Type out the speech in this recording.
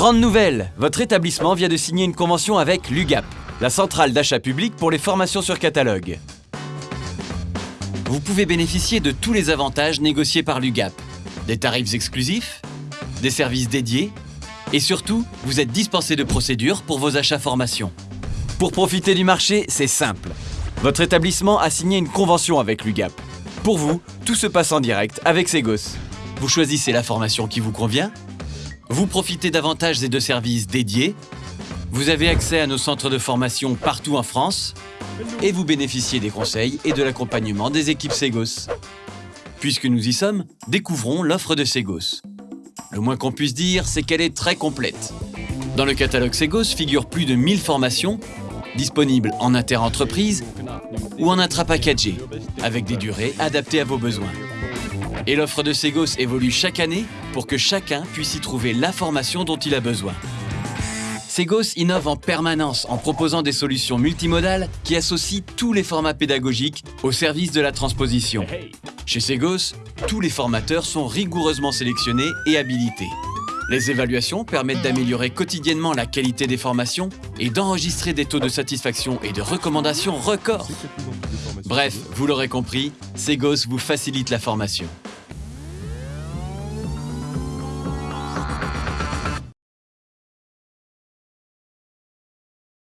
Grande nouvelle Votre établissement vient de signer une convention avec l'UGAP, la centrale d'achat public pour les formations sur catalogue. Vous pouvez bénéficier de tous les avantages négociés par l'UGAP. Des tarifs exclusifs, des services dédiés, et surtout, vous êtes dispensé de procédures pour vos achats formations. Pour profiter du marché, c'est simple. Votre établissement a signé une convention avec l'UGAP. Pour vous, tout se passe en direct avec Segos. Vous choisissez la formation qui vous convient, vous profitez d'avantages et de services dédiés, vous avez accès à nos centres de formation partout en France, et vous bénéficiez des conseils et de l'accompagnement des équipes Segos. Puisque nous y sommes, découvrons l'offre de Segos. Le moins qu'on puisse dire, c'est qu'elle est très complète. Dans le catalogue Segos figurent plus de 1000 formations, disponibles en inter-entreprise ou en intra-packagé, avec des durées adaptées à vos besoins. Et l'offre de Segos évolue chaque année pour que chacun puisse y trouver la formation dont il a besoin. Segos innove en permanence en proposant des solutions multimodales qui associent tous les formats pédagogiques au service de la transposition. Chez Segos, tous les formateurs sont rigoureusement sélectionnés et habilités. Les évaluations permettent d'améliorer quotidiennement la qualité des formations et d'enregistrer des taux de satisfaction et de recommandations records. Bref, vous l'aurez compris, Segos vous facilite la formation.